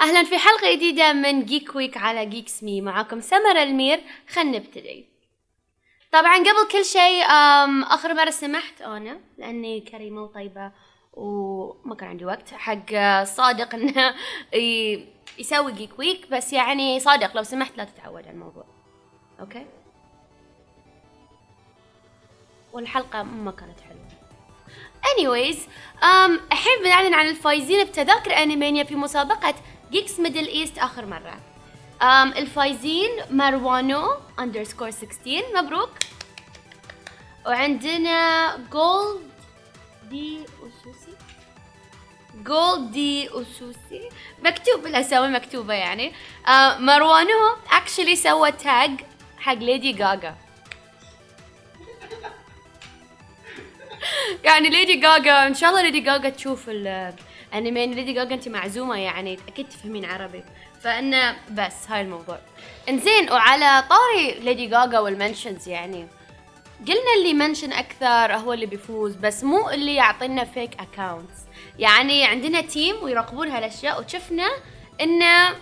أهلا في حلقة جديدة من Geek Week على Geeks ME معاكم سمر المير. خلينا نبتدي. طبعا قبل كل شيء آخر مرة سمحت أنا لأني كريمة وطيبة وما كان عندي وقت حق صادق إنه يسوي Geek Week بس يعني صادق لو سمحت لا تتعود على الموضوع. okay؟ والحلقة ما كانت حلوة. Anyways الحين بنعلن عن الفايزين بتذاكر انيمانيا في مسابقة Geeks Middle East آخر مرة. Um, الفايزين مروانو underscore 16 مبروك. وعندنا جولد دي اسوسي جولد دي اسوسي مكتوب الأسامي مكتوبة يعني. Uh, مروانو actually سوى tag حق Lady Gaga يعني Lady Gaga إن شاء الله Lady Gaga تشوف الانمي Lady Gaga انت معزومة يعني أكيد تفهمين عربي. فانه بس هاي الموضوع. إنزين وعلى طاري Lady Gaga وال mentions يعني. قلنا اللي منشن أكثر هو اللي بيفوز بس مو اللي يعطينا fake accounts يعني عندنا team ويراقبون هالأشياء وشفنا انه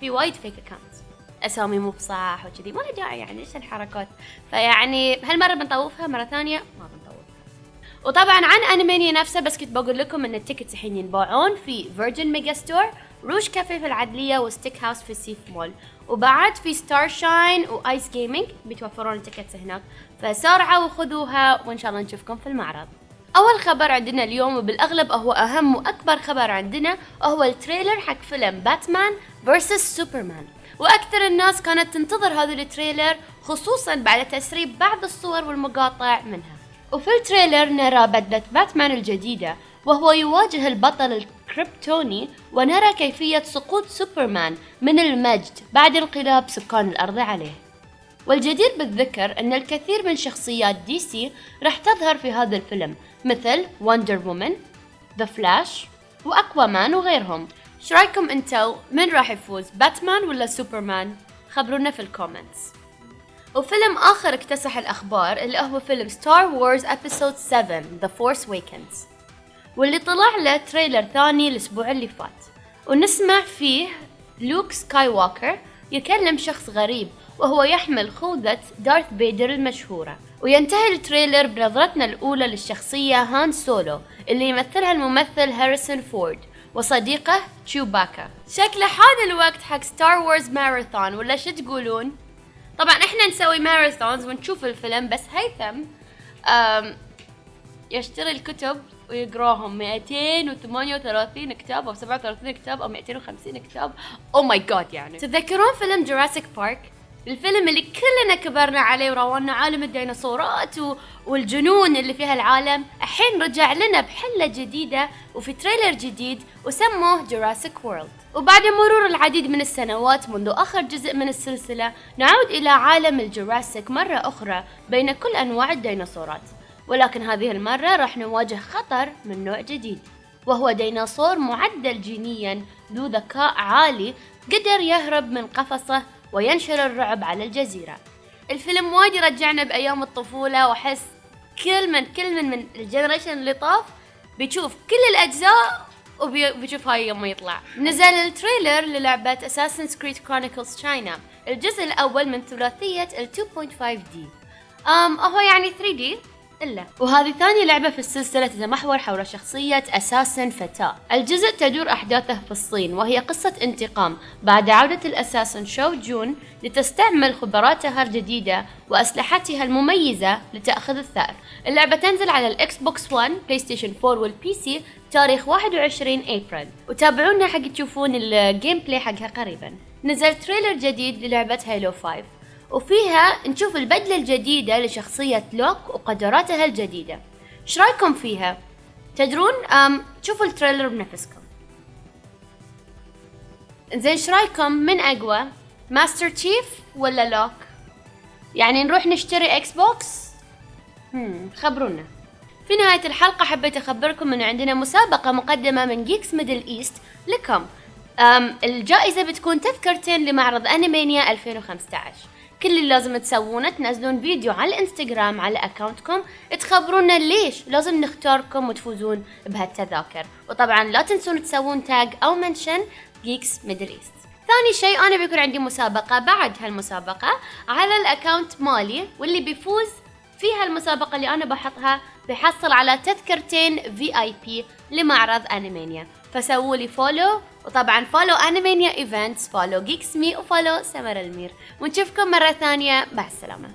في وايد fake accounts أسامي مو بصح وكذي ما له داعي يعني إيش الحركات؟ فيعني هالمرة بنطوفها مرة ثانية ما بنطوفها وطبعا عن انيمانيا نفسه بس كنت بقول لكم إن ال tickets الحين ينباعون في Virgin Megastore روش كافيه في العدلية و Steak House في السيف مول. وبعد في Star Shine و Ace Gaming بيتوفرون ال tickets هناك. فسارعوا وخذوها وإن شاء الله نشوفكم في المعرض. أول خبر عندنا اليوم وبالأغلب هو أهم وأكبر خبر عندنا هو ال trailer حق فيلم Batman versus Superman وأكثر الناس كانت تنتظر هذا ال trailer خصوصا بعد تسريب بعض الصور والمقاطع منها. وفي ال trailer نرى بدلة باتمان الجديدة وهو يواجه البطل الكريبتوني ونرى كيفية سقوط سوبرمان من المجد بعد انقلاب سكان الأرض عليه. والجدير بالذكر أن الكثير من شخصيات DC راح تظهر في هذا الفيلم مثل Wonder Woman The Flash وأكوامان وغيرهم. إيش رأيكم أنتو؟ من راح يفوز باتمان ولا سوبرمان؟ خبرونا في ال comments. وفيلم آخر اكتسح الأخبار اللي هو فيلم Star Wars Episode 7 The Force Awakens. واللي طلع له trailer ثاني الأسبوع اللي فات. ونسمع فيه لوك سكاي ووكر يكلم شخص غريب وهو يحمل خوذة دارث بيدر المشهورة. وينتهي ال trailer بنظرتنا الأولى للشخصية هان سولو اللي يمثلها الممثل هاريسون فورد وصديقه تشوباكا. شكله حان الوقت حق Star Wars ماراثون ولا شو تقولون؟ طبعا إحنا نسوي marathons ونشوف الفيلم بس هيثم يشتري الكتب ويقراهم. 238 كتاب أو 37 كتاب أو 250 كتاب. oh my God يعني. تتذكرون فيلم Jurassic Park الفيلم اللي كلنا كبرنا عليه وراونا عالم الديناصورات و... والجنون اللي فيها العالم الحين رجع لنا بحلة جديدة وفي trailer جديد وسموه Jurassic World وبعد مرور العديد من السنوات منذ آخر جزء من السلسلة نعود إلى عالم ال Jurassic مرة أخرى بين كل أنواع الديناصورات. ولكن هذه المرة راح نواجه خطر من نوع جديد وهو ديناصور معدل جينيا ذو ذكاء عالي قدر يهرب من قفصه وينشر الرعب على الجزيرة. الفيلم وايد يرجعنا بأيام الطفولة وأحس كل من كل من من ال generation اللي طاف بيشوف كل الأجزاء وبيشوف هاي يوم يطلع. نزل ال trailer للعبة Assassin's Creed Chronicles China الجزء الأول من ثلاثية ال 2.5D أم هو يعني 3D إلا. وهذه ثاني لعبة في السلسلة تتمحور حول شخصية assassin فتاة. الجزء تدور أحداثه في الصين وهي قصة انتقام. بعد عودة ال assassin شو جون لتستعمل خبراتها الجديدة وأسلحتها المميزة لتأخذ الثأر. اللعبة تنزل على الإكس بوكس 1 بلاي ستيشن 4 وال PC تاريخ 21 أبريل. وتابعونا حق تشوفون ال gameplay حقها قريبا. نزل trailer جديد للعبة هيلو 5 وفيها نشوف البدلة الجديدة لشخصية لوك وقدراتها الجديدة إيش رأيكم فيها؟ تدرون أم شوفوا ال trailer بنفسكم زين إيش رأيكم من أقوى؟ ماستر تشيف ولا لوك؟ يعني نروح نشتري إكس بوكس؟ هم خبرونا في نهاية الحلقة حبيت أخبركم أن عندنا مسابقة مقدمة من جيكس ميدل إيست لكم الجائزة بتكون تذكرتين لمعرض أنيمانيا 2015 كل اللي لازم تسوونه تنزلون فيديو على الانستغرام على account كم تخبرونا ليش لازم نختاركم وتفوزون بهالتذاكر. وطبعا لا تنسون تسوون tag أو mention جيكس ميدل ايست ثاني شيء أنا بيكون عندي مسابقة بعد هالمسابقة على ال account مالي واللي بيفوز في هالمسابقة اللي أنا بحطها بيحصل على تذكرتين VIP لمعرض انيمانيا فسووا لي follow وطبعا follow انيمانيا ايفنتس follow جيكس مي و follow سمر المير ونشوفكم مرة ثانية. مع السلامة.